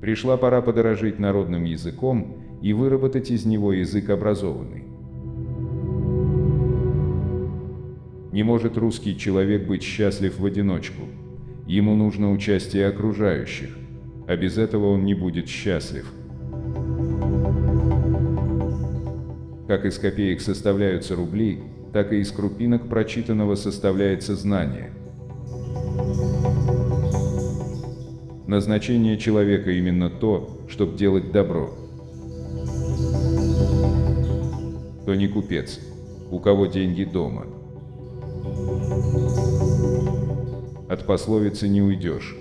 Пришла пора подорожить народным языком и выработать из него язык образованный. Не может русский человек быть счастлив в одиночку. Ему нужно участие окружающих, а без этого он не будет счастлив. Как из копеек составляются рубли, так и из крупинок прочитанного составляется знание. Назначение человека именно то, чтобы делать добро. То не купец, у кого деньги дома. От пословицы не уйдешь.